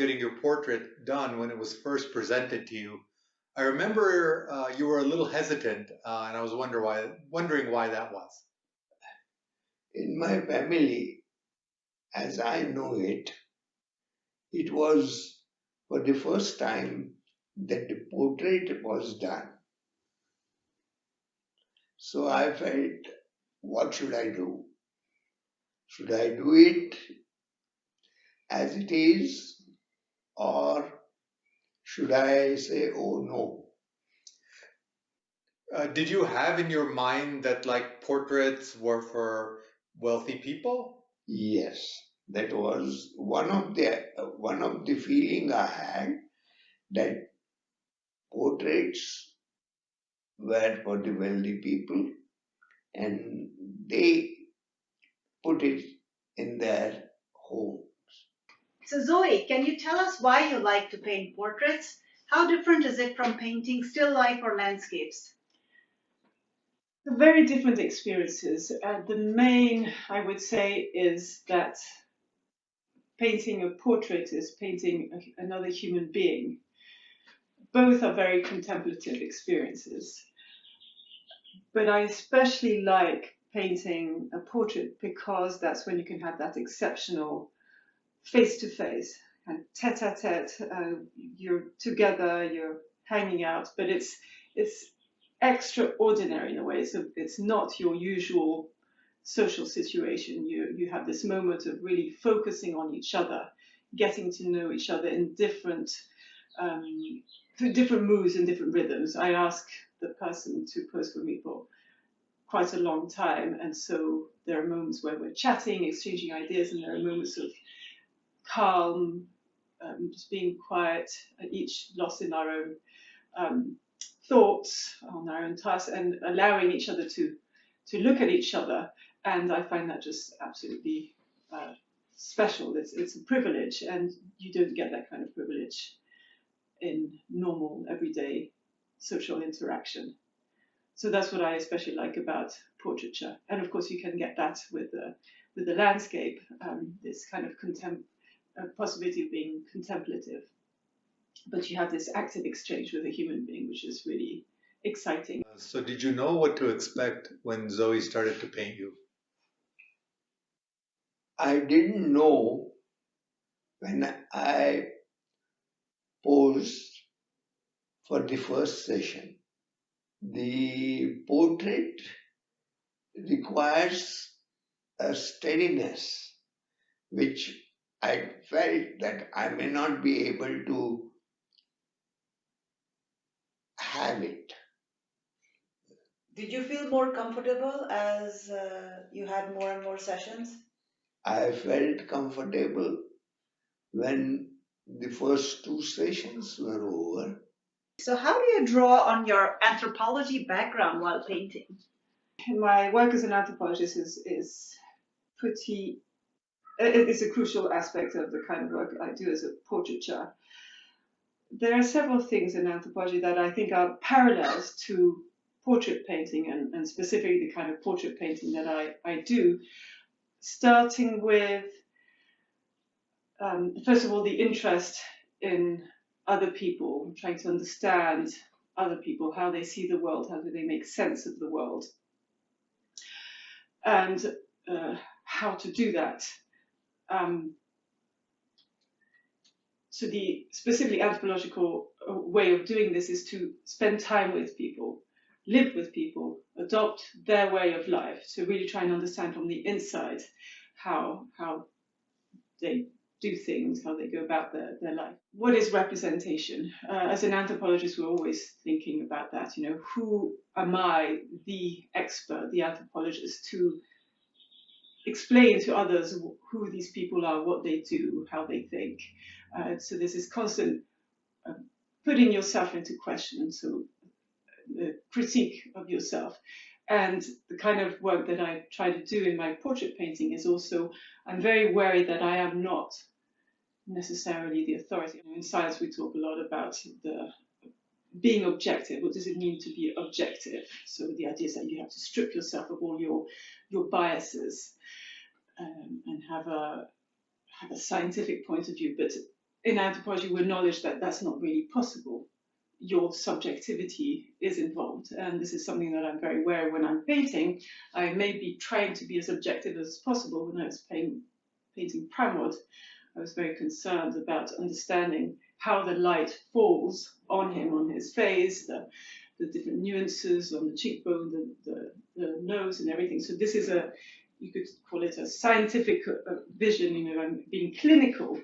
getting your portrait done when it was first presented to you? I remember uh, you were a little hesitant, uh, and I was wonder why, wondering why that was. In my family, as I know it, it was for the first time that the portrait was done. So I felt, what should I do? Should I do it as it is, should I say, oh no? Uh, did you have in your mind that like portraits were for wealthy people? Yes, that was one of the one of the feeling I had that portraits were for the wealthy people and they put it in their home. So Zoe, can you tell us why you like to paint portraits? How different is it from painting still life or landscapes? Very different experiences. Uh, the main, I would say, is that painting a portrait is painting another human being. Both are very contemplative experiences. But I especially like painting a portrait because that's when you can have that exceptional face to face tete a tete. Uh, you're together, you're hanging out, but it's it's extraordinary in a way. So it's not your usual social situation. You you have this moment of really focusing on each other, getting to know each other in different um, through different moods and different rhythms. I ask the person to pose for me for quite a long time, and so there are moments where we're chatting, exchanging ideas, and there are moments of calm, um, just being quiet, each lost in our own um, thoughts, on our own tasks, and allowing each other to to look at each other. And I find that just absolutely uh, special. It's it's a privilege, and you don't get that kind of privilege in normal everyday social interaction. So that's what I especially like about portraiture. And of course, you can get that with the with the landscape, um, this kind of contempt a possibility of being contemplative. But you have this active exchange with a human being, which is really exciting. Uh, so, did you know what to expect when Zoe started to paint you? I didn't know when I posed for the first session. The portrait requires a steadiness which I felt that I may not be able to have it. Did you feel more comfortable as uh, you had more and more sessions? I felt comfortable when the first two sessions were over. So, how do you draw on your anthropology background while painting? My work as an anthropologist is, is pretty it's a crucial aspect of the kind of work I do as a portraiture. There are several things in anthropology that I think are parallels to portrait painting and, and specifically the kind of portrait painting that I, I do, starting with, um, first of all, the interest in other people, trying to understand other people, how they see the world, how do they make sense of the world, and uh, how to do that um, so the specifically anthropological uh, way of doing this is to spend time with people, live with people, adopt their way of life. So really try and understand from the inside how how they do things, how they go about their, their life. What is representation? Uh, as an anthropologist, we're always thinking about that. You know, who am I, the expert, the anthropologist, to explain to others who these people are, what they do, how they think. Uh, so there's this constant uh, putting yourself into question, so the critique of yourself. And the kind of work that I try to do in my portrait painting is also, I'm very wary that I am not necessarily the authority. In science, we talk a lot about the being objective. What does it mean to be objective? So the idea is that you have to strip yourself of all your your biases um, and have a have a scientific point of view, but in anthropology, we acknowledge that that's not really possible. Your subjectivity is involved, and this is something that I'm very aware of when I'm painting. I may be trying to be as objective as possible. When I was painting, painting Pramod, I was very concerned about understanding how the light falls on him, on his face, the, the different nuances on the cheekbone, the, the, the nose, and everything. So this is a, you could call it a scientific uh, vision. You know, I'm being clinical,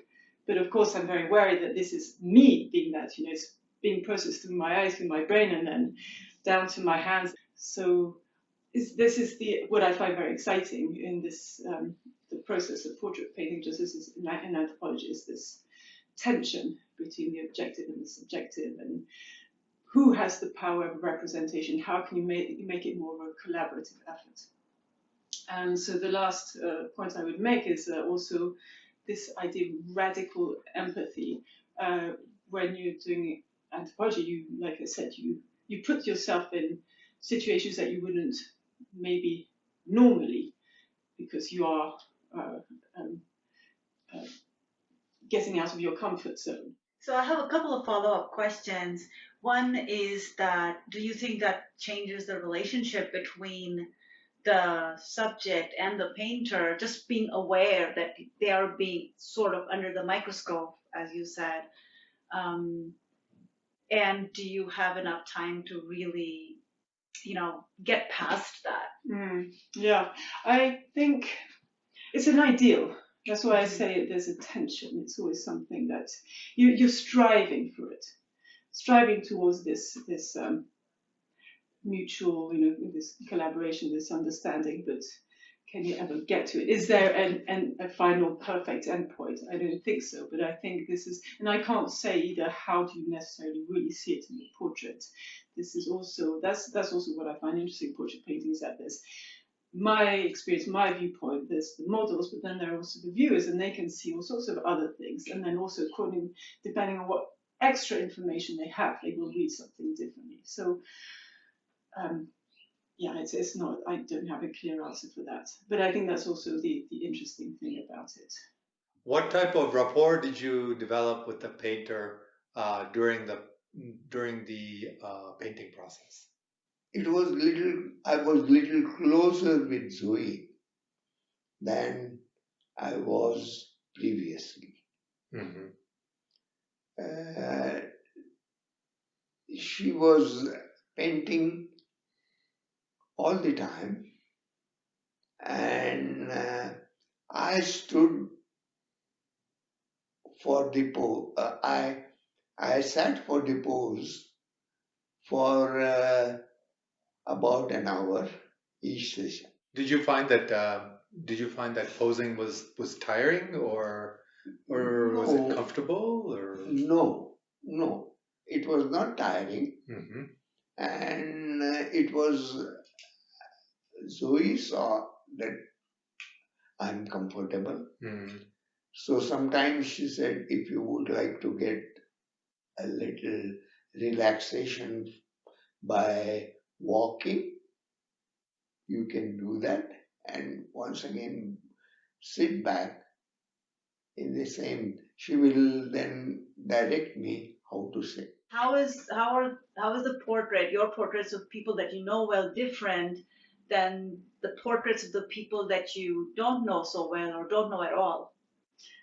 but of course I'm very worried that this is me being that. You know, it's being processed through my eyes, through my brain, and then down to my hands. So this is the what I find very exciting in this um, the process of portrait painting, just as in anthropology, is this tension between the objective and the subjective, and who has the power of representation? How can you make, make it more of a collaborative effort? And so the last uh, point I would make is uh, also this idea of radical empathy. Uh, when you're doing anthropology, you, like I said, you you put yourself in situations that you wouldn't maybe normally, because you are uh, um, uh, getting out of your comfort zone. So I have a couple of follow-up questions. One is that do you think that changes the relationship between the subject and the painter, just being aware that they are being sort of under the microscope, as you said? Um, and do you have enough time to really, you know, get past that? Mm, yeah, I think it's an ideal that's why I say there's a tension. It's always something that you, you're striving for it, striving towards this this um, mutual, you know, this collaboration, this understanding. But can you ever get to it? Is there an, an, a final perfect endpoint? I don't think so. But I think this is, and I can't say either. How do you necessarily really see it in the portrait? This is also that's that's also what I find interesting portrait paintings is that there's my experience, my viewpoint, there's the models, but then there are also the viewers, and they can see all sorts of other things. And then also, according, depending on what extra information they have, they will read something differently. So, um, yeah, it's, it's not, I don't have a clear answer for that. But I think that's also the, the interesting thing about it. What type of rapport did you develop with the painter uh, during the during the uh, painting process? it was little I was little closer with Zoe than I was previously. Mm-hmm. Uh, she was painting all the time, and uh, I stood for the pose. Uh, I I sat for the pose for uh, about an hour each session. Did you find that uh, did you find that posing was was tiring or or was it comfortable or no no it was not tiring mm-hmm. and uh, it was Zoe saw that I'm comfortable mm. so sometimes she said if you would like to get a little relaxation by walking, you can do that and once again sit back in the same. She will then direct me how to sit. How is how are how is the portrait, your portraits of people that you know well different than the portraits of the people that you don't know so well or don't know at all?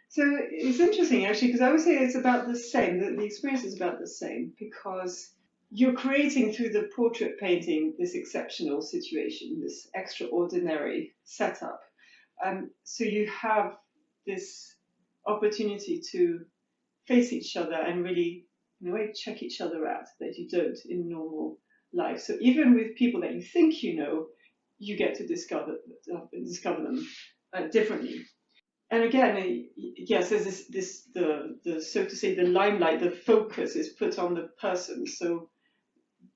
So it's interesting actually because I would say it's about the same. The, the experience is about the same because you're creating through the portrait painting this exceptional situation, this extraordinary setup. Um, so you have this opportunity to face each other and really, in a way, check each other out that you don't in normal life. So even with people that you think you know, you get to discover uh, discover them uh, differently. And again, yes, there's this, this the the so to say the limelight, the focus is put on the person. So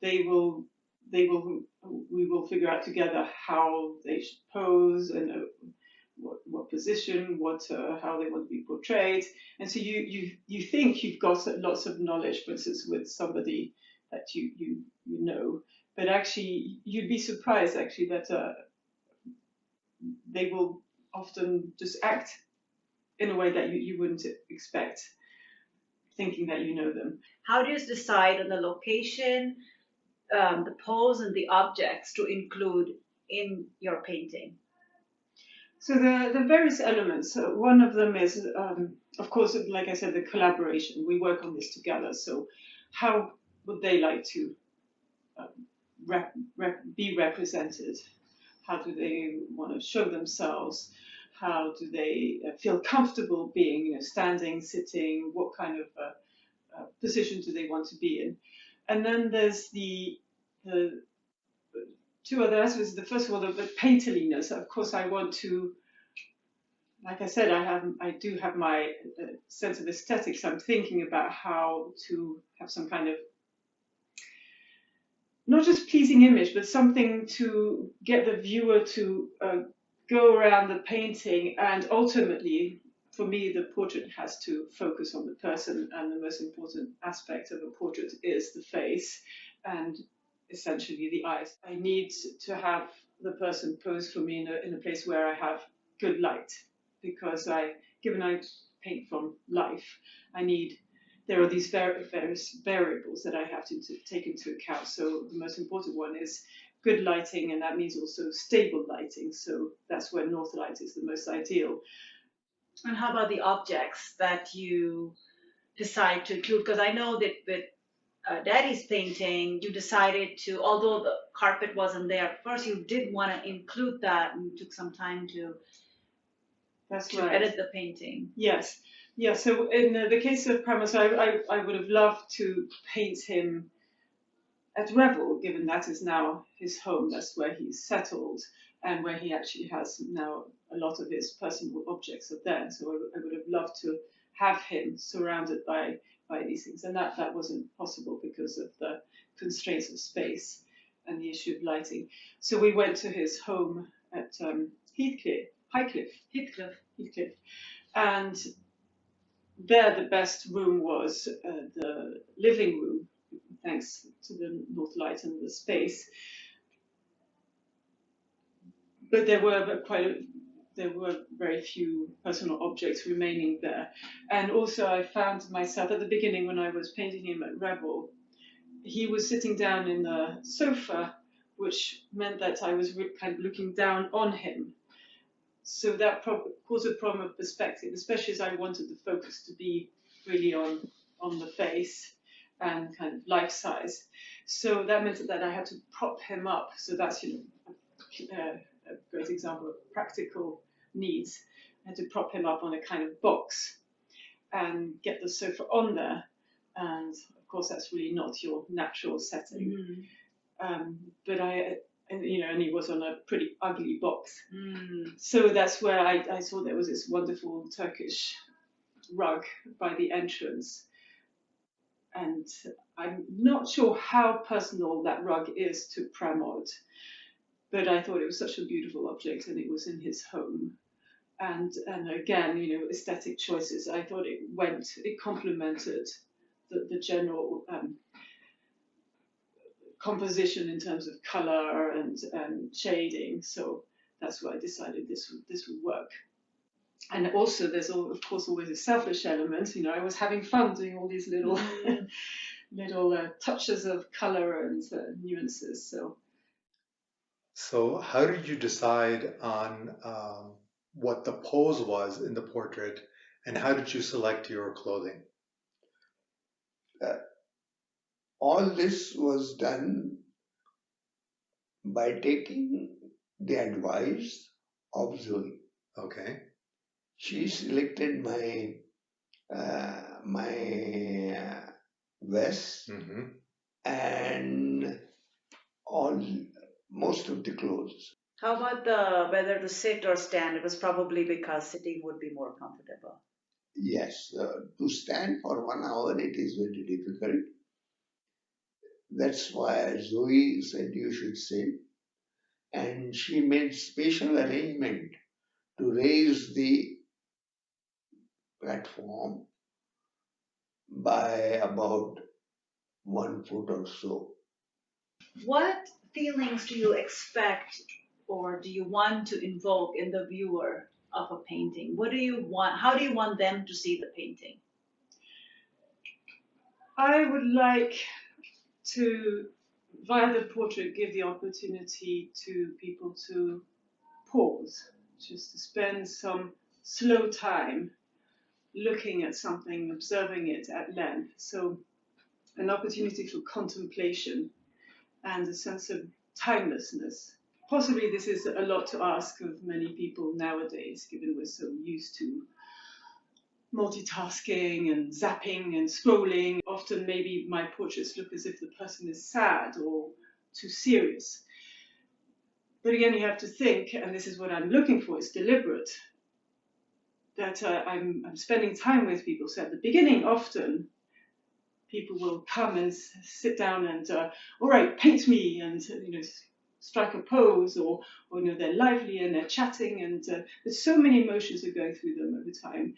they will they will we will figure out together how they should pose and uh, what, what position, what uh, how they want to be portrayed, and so you you you think you've got lots of knowledge, for instance, with somebody that you you you know, but actually you'd be surprised actually that uh, they will often just act in a way that you, you wouldn't expect, thinking that you know them. How do you decide on the location, um, the pose, and the objects to include in your painting? So the, the various elements, uh, one of them is, um, of course, like I said, the collaboration. We work on this together. So how would they like to um, rep, rep, be represented? How do they want to show themselves? How do they uh, feel comfortable being, you know, standing, sitting? What kind of uh, uh, position do they want to be in? And then there's the the two other aspects. The first of all, the, the painterliness. Of course, I want to, like I said, I have, I do have my sense of aesthetics. I'm thinking about how to have some kind of not just pleasing image, but something to get the viewer to uh, go around the painting. And ultimately, for me, the portrait has to focus on the person, and the most important aspect of a portrait is the face. And essentially the eyes. I need to have the person pose for me in a, in a place where I have good light because I, given I paint from life, I need, there are these various variables that I have to, take into account. So the most important one is good lighting and that means also stable lighting. So that's where north light is the most ideal. And how about the objects that you decide to include? Because I know that with uh, Daddy's painting, you decided to, although the carpet wasn't there at first, you did want to include that and you took some time to, That's to right. edit the painting. Yes, yeah. So in uh, the case of Pramod's, I, I, I would have loved to paint him at Revel, given that is now his home. That's where he's settled, and where he actually has now a lot of his personal objects are there. So I, I would have loved to have him surrounded by by these things, and that that wasn't possible because of the constraints of space and the issue of lighting. So we went to his home at um, Heathcliff, Highcliffe, Heathcliff. Heathcliff, and there the best room was uh, the living room, thanks to the north light and the space. But there were quite a, there were very few personal objects remaining there, and also I found myself at the beginning when I was painting him at Revel, he was sitting down in the sofa, which meant that I was kind of looking down on him so that caused a problem of perspective, especially as I wanted the focus to be really on on the face and kind of life size. So that meant that I had to prop him up. So that's you know a, a great example of practical needs. I had to prop him up on a kind of box and get the sofa on there. And of course, that's really not your natural setting. Um, but I, and, you know, and he was on a pretty ugly box. Mm. So that's where I, I saw there was this wonderful Turkish rug by the entrance. And I'm not sure how personal that rug is to Pramod, but I thought it was such a beautiful object and it was in his home. And, and again, you know, aesthetic choices, I thought it went, it complemented the, the general um, composition in terms of color and, and shading. So that's why I decided this would, this would work. And also, there's all, of course always a selfish element. You know, I was having fun doing all these little little uh, touches of color and uh, nuances. So So, how did you decide on um, what the pose was in the portrait, and how did you select your clothing? All this was done by taking the advice of Zoe. Okay. She selected my uh, my uh, vest hmm and all most of the clothes. How about the whether to sit or stand? It was probably because sitting would be more comfortable. Yes, uh, to stand for one hour it is very difficult. That's why Zoe said you should sit, and she made special arrangement to raise the platform by about one foot or so. What feelings do you expect or do you want to invoke in the viewer of a painting? What do you want? How do you want them to see the painting? I would like to, via the portrait, give the opportunity to people to pause, just to spend some slow time looking at something, observing it at length. So, an opportunity for contemplation and a sense of timelessness. Possibly, this is a lot to ask of many people nowadays, given we're so used to multitasking and zapping and scrolling. Often, maybe my portraits look as if the person is sad or too serious. But again, you have to think, and this is what I'm looking for, it's deliberate, that uh, I'm, I'm spending time with people. So at the beginning, often people will come and sit down and, uh, all right, paint me, and you know, strike a pose, or, or you know, they're lively and they're chatting, and uh, there's so many emotions that go through them over time.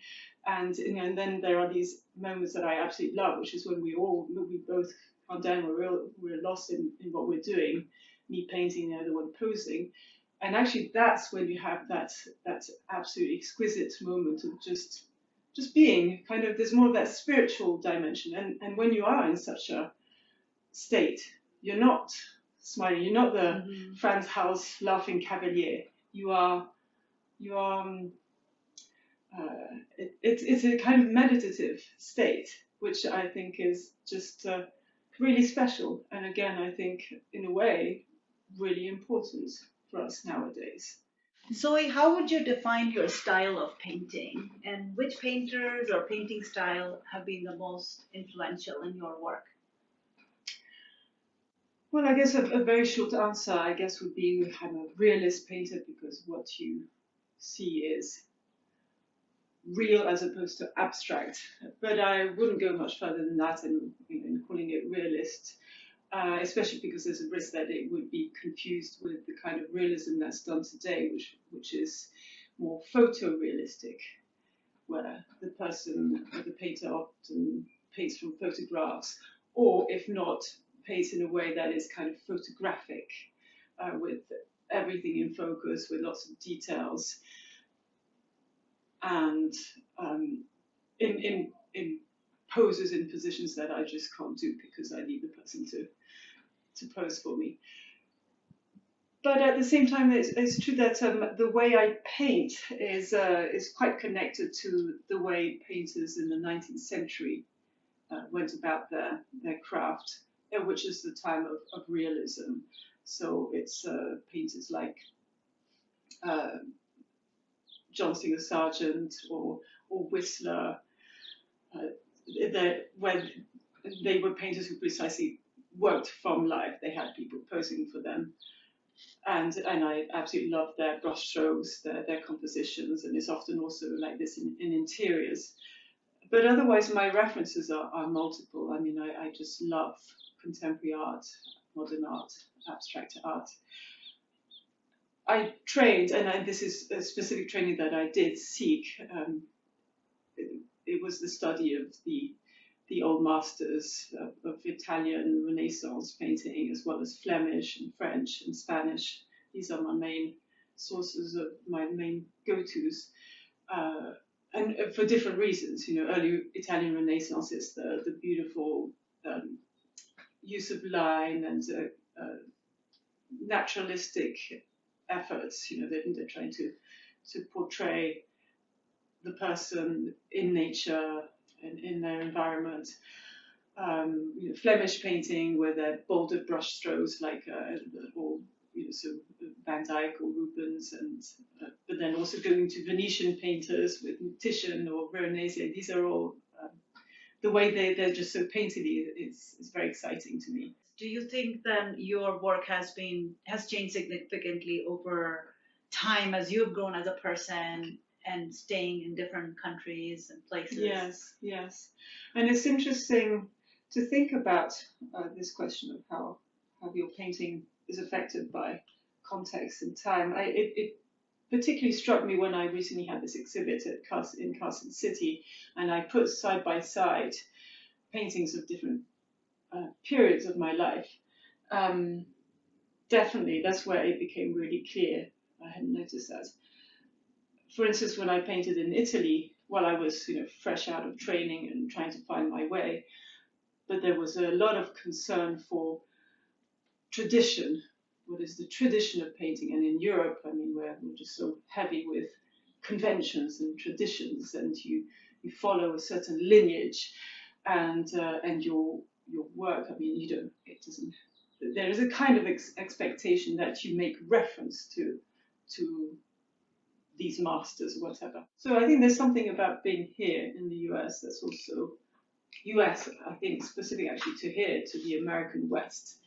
And, you know, and then there are these moments that I absolutely love, which is when we all, we both calm down, we're, real, we're lost in, in what we're doing, me painting, the other one posing. And actually, that's when you have that that absolutely exquisite moment of just just being kind of there's more of that spiritual dimension. And and when you are in such a state you're not smiling you're not the Frans Hals laughing cavalier. You are you are um, uh, it, it's it's a kind of meditative state which I think is just uh, really special and again I think in a way really important for us nowadays Zoe, how would you define your style of painting? And which painters or painting style have been the most influential in your work? Well, I guess a, a very short answer, I guess, would be I'm a realist painter because what you see is real as opposed to abstract. But I wouldn't go much further than that in, in calling it realist, uh, especially because there's a risk that it would be confused with the kind of realism that's done today, which which is more photorealistic, where the person, the painter often paints from photographs, or if not, paints in a way that is kind of photographic, uh, with everything in focus, with lots of details, and um, in in in poses in positions that I just can't do because I need the person to to pose for me. But at the same time, it's, it's true that um, the way I paint is uh, is quite connected to the way painters in the 19th century uh, went about their their craft, uh, which is the time of, of realism. So it's uh, painters like John Singer Sargent or or Whistler, uh, when they were painters who precisely worked from life. They had people posing for them. And and I absolutely love their brushstrokes, their, their compositions, and it's often also like this in, in interiors. But otherwise, my references are, are multiple. I mean, I, I just love contemporary art, modern art, abstract art. I trained, and I, this is a specific training that I did seek. Um, it, it was the study of the the old masters of, of, Italian Renaissance painting, as well as Flemish and French and Spanish. These are my main sources of my main go-tos, uh, and for different reasons. You know, early Italian Renaissance is the the beautiful um, use of line and uh, uh, naturalistic efforts. You know, they're, they're trying to to portray the person in nature and in their environment. Um, you know, Flemish painting where they're bolder brush strokes like uh, or you know, so Van Dyck or Rubens, and uh, but then also going to Venetian painters with Titian or Veronese. These are all um, the way they they're just so painterly is is very exciting to me. Do you think then your work has been has changed significantly over time as you've grown as a person and staying in different countries and places. Yes, yes. And it's interesting to think about uh, this question of how, how your painting is affected by context and time. I, it, it particularly struck me when I recently had this exhibit at in Carson City and I put side by side paintings of different uh, periods of my life. Um, definitely, that's where it became really clear. I hadn't noticed that for instance, when I painted in Italy, while I was you know fresh out of training and trying to find my way, but there was a lot of concern for tradition. What is the tradition of painting? And in Europe, I mean, we're, we're just so heavy with conventions and traditions, and you you follow a certain lineage, and uh, and your your work. I mean, you don't. It doesn't. There is a kind of ex- expectation that you make reference to to these masters or whatever. So I think there's something about being here in the US that's also US, I think, specific actually to here, to the American West,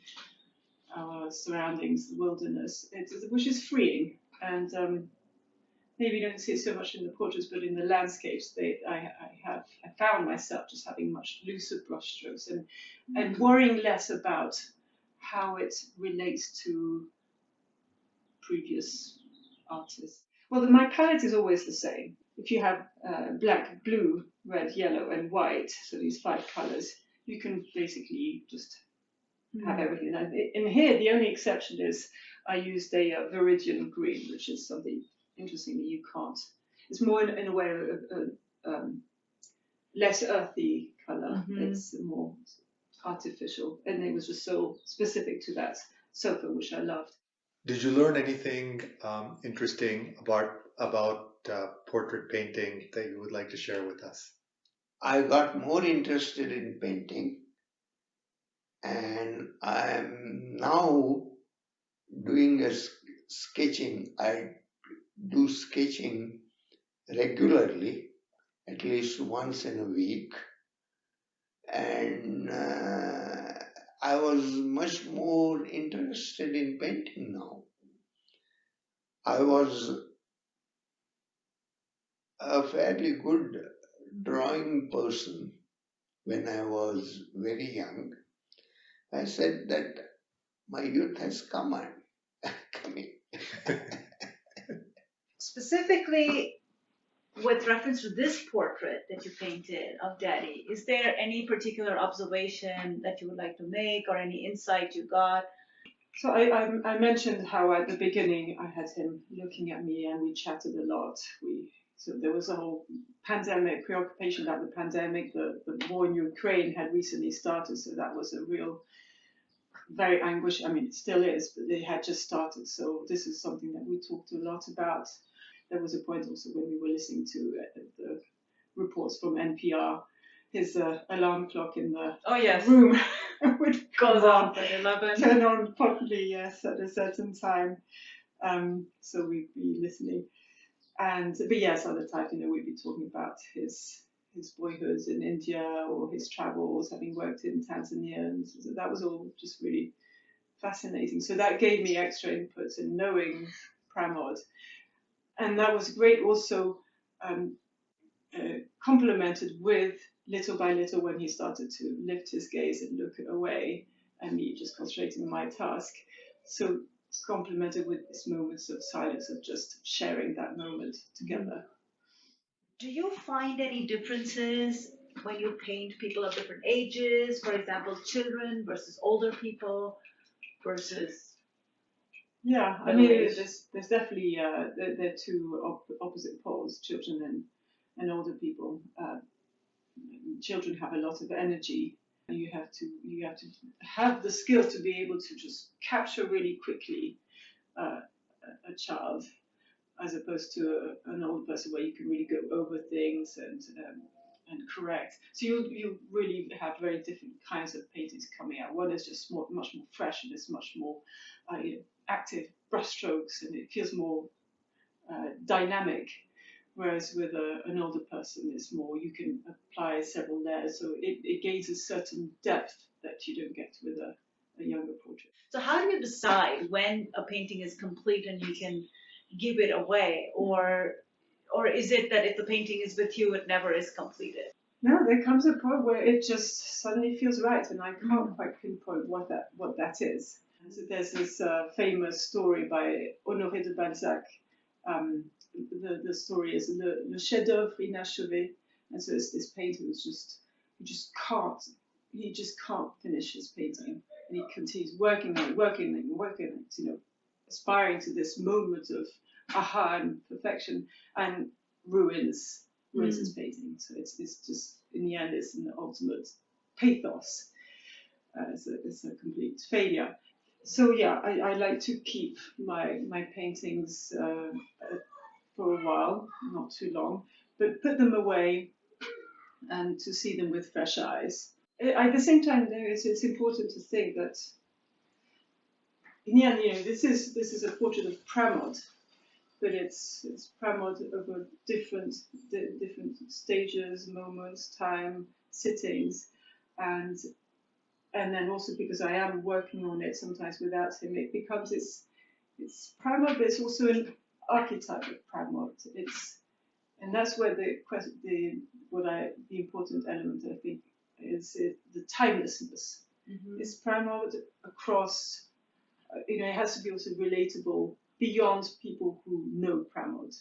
our surroundings, the wilderness, which is freeing. And um, maybe you don't see it so much in the portraits, but in the landscapes, they, I, I have I found myself just having much looser brushstrokes and and worrying less about how it relates to previous artists. Well, the, my palette is always the same. If you have uh, black, blue, red, yellow, and white, so these five colors, you can basically just have everything. And in here, the only exception is I used a uh, Viridian green, which is something interesting that you can't. It's more in, in a way a, a, um, less earthy color. Mhm. It's more artificial, and it was just so specific to that sofa, which I loved. Did you learn anything um, interesting about about uh, portrait painting that you would like to share with us? I got more interested in painting and I'm now doing a sketching. I do sketching regularly, at least once in a week. And uh, I was much more interested in painting now. I was a fairly good drawing person when I was very young. I said that my youth has come on, coming. Specifically, with reference to this portrait that you painted of Daddy, is there any particular observation that you would like to make or any insight you got? So I, I, I mentioned how at the beginning I had him looking at me and we chatted a lot. We so there was a whole pandemic preoccupation about the pandemic. The, the war in Ukraine had recently started, so that was a real very anguish. I mean, it still is, but it had just started. So this is something that we talked a lot about. There was a point also when we were listening to uh, the reports from NPR. His uh, alarm clock in the Oh yes, room would goes on turn on properly, yes, at a certain time. Um, so we'd be listening. And but yes, other times, you know, we'd be talking about his his boyhood in India or his travels, having worked in Tanzania, and so that was all just really fascinating. So that gave me extra inputs in knowing Pramod, and that was great. Also, um, uh, complemented with little by little when he started to lift his gaze and look away and me just concentrating on my task. So complemented with these moments of silence of just sharing that moment together. Do you find any differences when you paint people of different ages? For example, children versus older people versus. Yeah, I mean, there's there's definitely uh, they're, they're two op- opposite poles, children and and older people. Uh, children have a lot of energy. You have to you have to have the skill to be able to just capture really quickly uh, a, a child, as opposed to a, an old person where you can really go over things and um, and correct. So you you really have very different kinds of paintings coming out. One is just more, much more fresh and it's much more uh, you know, active brushstrokes and it feels more uh, dynamic. Whereas with a, an older person, it's more you can apply several layers, so it, it gains a certain depth that you don't get with a, a younger portrait. So how do you decide when a painting is complete and you can give it away, or or is it that if the painting is with you, it never is completed? No, there comes a point where it just suddenly feels right, and I can't quite pinpoint what that what that is. So there's this uh, famous story by Honoré de Balzac. Um, the, the story is Le, le chef-d'œuvre inachevé, and so it's this painter who's just who just can't he just can't finish his painting, and he continues working on it, working on it, working on it, you know, aspiring to this moment of aha and perfection, and ruins ruins his painting. So it's it's just in the end, it's an ultimate pathos. Uh, it's, a, it's a complete failure. So yeah, I, I like to keep my my paintings uh, for a while, not too long, but put them away and to see them with fresh eyes. At the same time, though, it's, it's important to think that in the end, you know, this is this is a portrait of Pramod, but it's it's Pramod over different di- different stages, moments, time, sittings, and and then also because I am working on it sometimes without him, it becomes it's it's Pramod, but it's also an archetype of Pramod. It's and that's where the the what I the important element I think is it, the timelessness. It's Pramod across. uh, You know, it has to be also relatable beyond people who know Pramod.